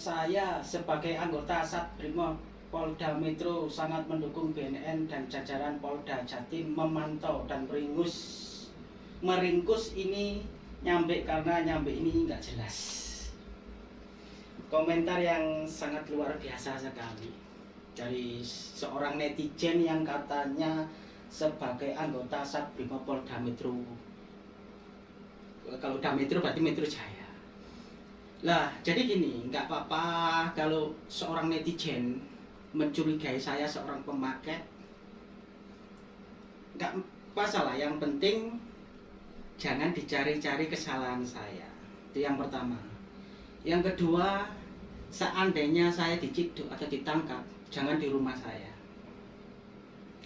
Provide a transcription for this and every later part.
saya sebagai anggota Satbrimob Polda Metro sangat mendukung BNN dan jajaran Polda Jatim memantau dan meringus meringkus ini nyambe karena nyambe ini nggak jelas. Komentar yang sangat luar biasa sekali dari seorang netizen yang katanya sebagai anggota Satbrimob Polda Metro. Kalau Polda Metro berarti Metro Jaya. Lah, jadi gini, nggak apa-apa kalau seorang netizen mencurigai saya seorang pemakai. Nggak masalah, yang penting jangan dicari-cari kesalahan saya. Itu yang pertama. Yang kedua, seandainya saya diciduk atau ditangkap, jangan di rumah saya.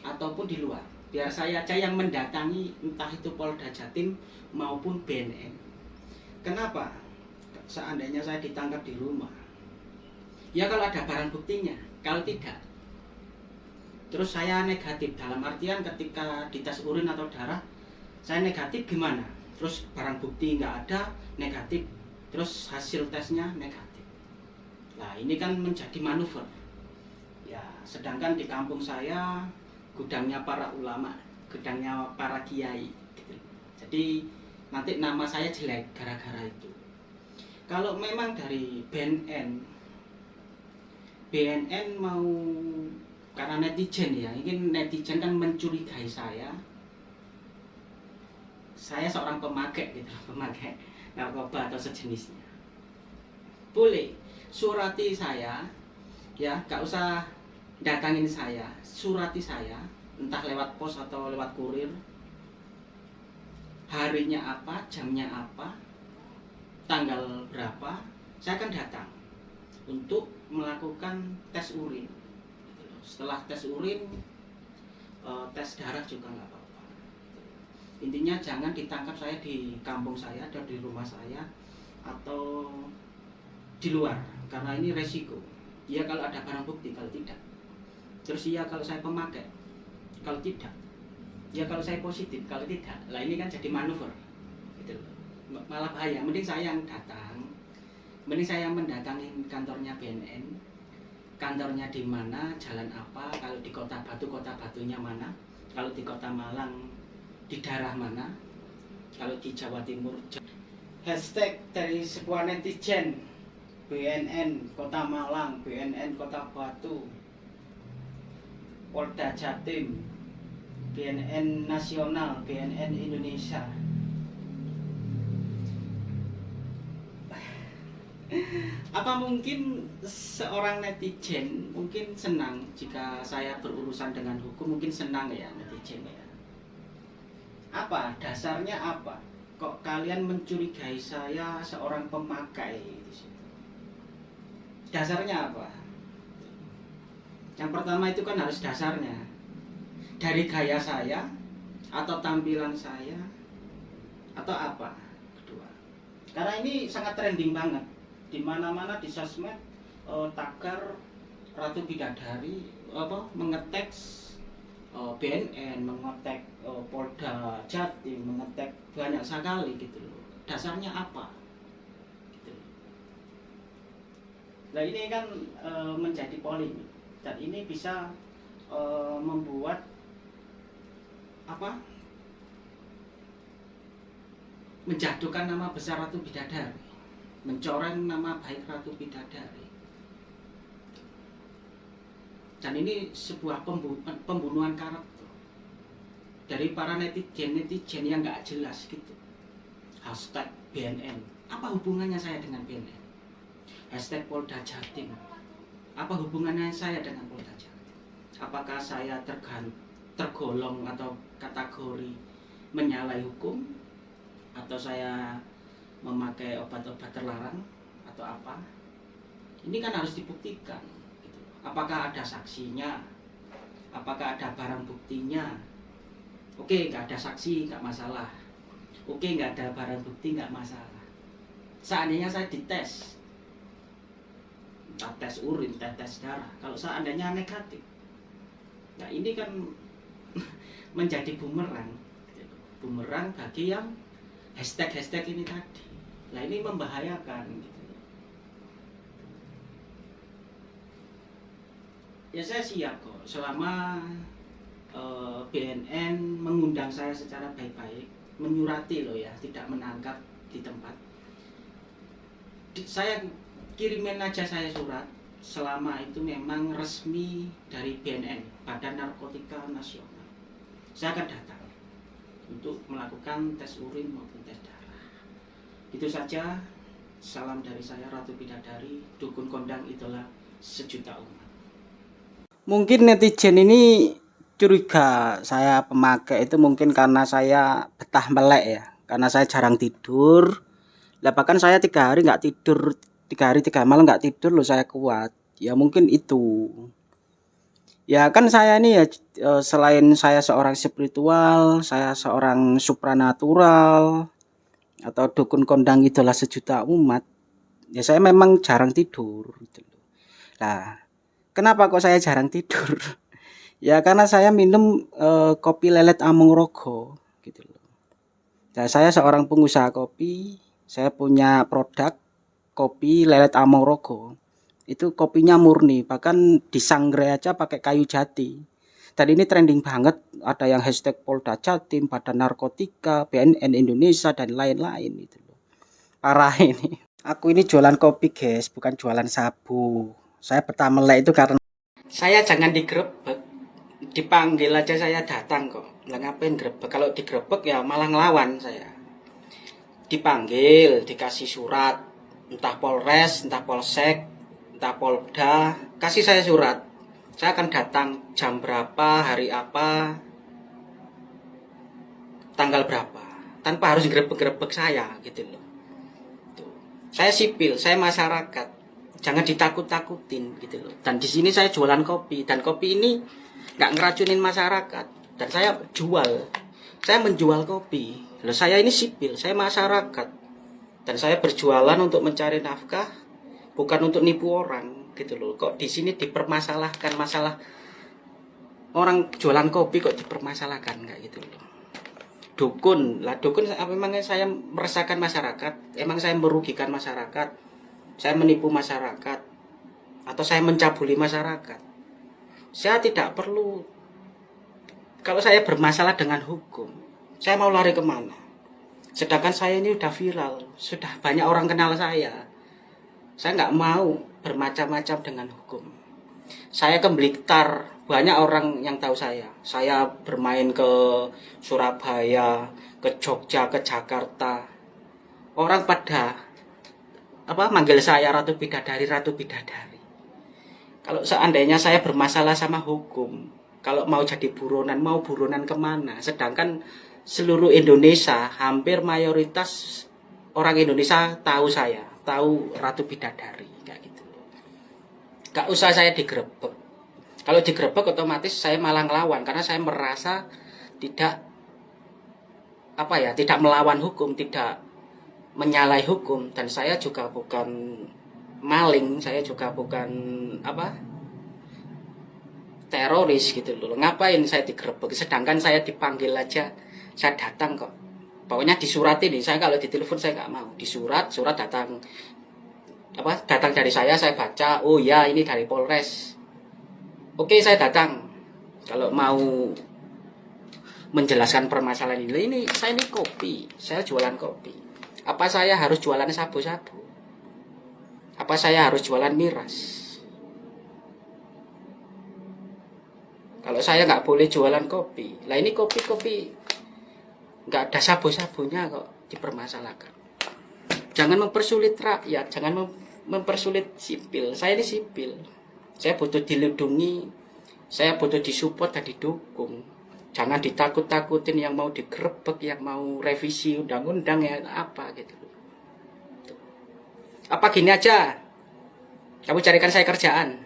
Ataupun di luar. Biar saya aja yang mendatangi entah itu Polda Jatim maupun BNN. Kenapa? Seandainya saya ditangkap di rumah. Ya kalau ada barang buktinya. Kalau tidak terus saya negatif. Dalam artian ketika dites urin atau darah saya negatif gimana? Terus barang bukti nggak ada negatif. Terus hasil tesnya negatif. Nah ini kan menjadi manuver. Ya sedangkan di kampung saya gudangnya para ulama gudangnya para kiai gitu. jadi nanti nama saya jelek gara-gara itu kalau memang dari BNN BNN mau karena netizen ya ingin netizen kan mencurigai saya. Saya seorang pemakai gitu pemakai narkoba atau sejenisnya. Boleh surati saya ya gak usah datangin saya. Surati saya entah lewat pos atau lewat kurir harinya apa jamnya apa tanggal berapa saya akan datang untuk melakukan tes urin. Setelah tes urin eh, tes darah juga nggak apa-apa. Intinya jangan ditangkap saya di kampung saya atau di rumah saya atau di luar karena ini resiko. Ya kalau ada barang bukti kalau tidak. Terus iya kalau saya pemakai kalau tidak. Ya kalau saya positif kalau tidak. Lah ini kan jadi manuver. Gitu malah bahaya mending saya yang datang. Mending saya yang mendatangi kantornya BNN kantornya di mana jalan apa kalau di kota Batu kota Batunya mana kalau di kota Malang di daerah mana kalau di Jawa Timur hashtag dari sebuah netizen BNN Kota Malang BNN Kota Batu. Polda Jatim BNN Nasional BNN Indonesia apa mungkin seorang netizen mungkin senang jika saya berurusan dengan hukum? Mungkin senang ya netizen ya. Apa? Dasarnya apa? Kok kalian mencurigai saya seorang pemakai dasarnya apa? Yang pertama itu kan harus dasarnya. Dari gaya saya atau tampilan saya atau apa? Kedua. Karena ini sangat trending banget di mana-mana di sosmed uh, tagar Ratu Bidadari apa mengetek uh, eh, BNN, mengetek uh, Polda Jatim, mengetek banyak sekali gitu loh. Dasarnya apa? Gitu. Nah ini kan uh, menjadi polemik dan ini bisa uh, membuat apa? menjatuhkan nama besar Ratu Bidadari mencoreng nama baik Ratu Bidadari. Dan ini sebuah pembunuhan karakter dari para netizen-netizen yang nggak jelas gitu. Hashtag BNN. Apa hubungannya saya dengan BNN? Hashtag Polda Jatim. Apa hubungannya saya dengan Polda Jatim? Apakah saya tergan, tergolong atau kategori menyalahi hukum? Atau saya memakai obat-obat terlarang atau apa ini kan harus dibuktikan gitu. apakah ada saksinya? Apakah ada barang buktinya? Oke nggak ada saksi nggak masalah. Oke nggak ada barang bukti nggak masalah. Seandainya saya dites entah tes urin tes tes darah kalau seandainya negatif nah ini kan menjadi bumerang gitu. bumerang bagi yang hashtag hashtag ini tadi Nah ini membahayakan gitu. Ya saya siap kok selama eh, BNN mengundang saya secara baik-baik, menyurati loh ya, tidak menangkap di tempat. Saya kirimin aja saya surat selama itu memang resmi dari BNN, Badan Narkotika Nasional. Saya akan datang untuk melakukan tes urin maupun tes darah. Itu saja. Salam dari saya Ratu Bidadari, dukun kondang itulah sejuta umat. Mungkin netizen ini curiga saya pemakai itu mungkin karena saya betah melek ya. Karena saya jarang tidur. Lah bahkan saya tiga hari nggak tidur, tiga hari tiga malam nggak tidur loh saya kuat. Ya mungkin itu. Ya kan saya ini ya eh, selain saya seorang spiritual, saya seorang supranatural atau dukun kondang idola sejuta umat. Ya saya memang jarang tidur gitu. Nah, kenapa kok saya jarang tidur? Ya karena saya minum eh, kopi lelet Among Rogo gitu loh. Nah, saya seorang pengusaha kopi, saya punya produk kopi lelet Among Rogo. Itu kopinya murni, bahkan disangre aja pakai kayu jati. Dan ini trending banget, ada yang hashtag Polda Jatim, Badan Narkotika, BNN Indonesia dan lain-lain gitu loh. Parah ini. Aku ini jualan kopi, guys, bukan jualan sabu. Saya betah melek itu karena Saya jangan digerebek, dipanggil aja saya datang kok. Lah ngapain grebek? Kalau digrebek ya malah ngelawan saya. Dipanggil, dikasih surat, entah Polres, entah Polsek, entah Polda, kasih saya surat. Saya akan datang jam berapa, hari apa, tanggal berapa, tanpa harus grebek-grebek saya gitu loh. Tuh. Saya sipil, saya masyarakat, jangan ditakut-takutin gitu loh. Dan di sini saya jualan kopi dan kopi ini nggak ngeracunin masyarakat dan saya jual, saya menjual kopi. Loh saya ini sipil, saya masyarakat dan saya berjualan untuk mencari nafkah, bukan untuk nipu orang gitu loh. Kok di sini dipermasalahkan masalah orang jualan kopi kok dipermasalahkan? Nggak gitu loh. Dukun. Lah dukun memang saya meresahkan masyarakat? Emang saya merugikan masyarakat? Saya menipu masyarakat? Atau saya mencabuli masyarakat? Saya tidak perlu. Kalau saya bermasalah dengan hukum saya mau lari ke mana? Sedangkan saya ini udah viral. Sudah banyak orang kenal saya. Saya nggak mau bermacam-macam dengan hukum saya ke Blitar banyak orang yang tahu saya. Saya bermain ke Surabaya, ke Jogja, ke Jakarta. Orang pada apa manggil saya Ratu Bidadari, Ratu Bidadari. Kalau seandainya saya bermasalah sama hukum, kalau mau jadi buronan, mau buronan ke mana? Sedangkan seluruh Indonesia, hampir mayoritas orang Indonesia tahu saya, tahu Ratu Bidadari, kayak. Gak usah saya digerebek kalau digerebek otomatis saya malah ngelawan karena saya merasa tidak apa ya, tidak melawan hukum, tidak menyalahi hukum dan saya juga bukan maling, saya juga bukan apa? teroris gitu loh. Ngapain saya digerebek sedangkan saya dipanggil aja saya datang kok. Pokoknya disurat ini, saya kalau ditelepon saya nggak mau. Disurat, surat datang apa datang dari saya saya baca oh ya ini dari Polres Oke, saya datang. Kalau mau menjelaskan permasalahan ini, ini saya ini kopi, saya jualan kopi. Apa saya harus jualan sabu-sabu? Apa saya harus jualan miras? Kalau saya nggak boleh jualan kopi, lah ini kopi-kopi nggak ada sabu-sabunya kok dipermasalahkan. Jangan mempersulit rakyat, jangan mem mempersulit sipil. Saya ini sipil. Saya butuh dilindungi, saya butuh disupport dan didukung. Jangan ditakut-takutin yang mau digerebek, yang mau revisi undang-undang ya apa gitu. Apa gini aja, kamu carikan saya kerjaan.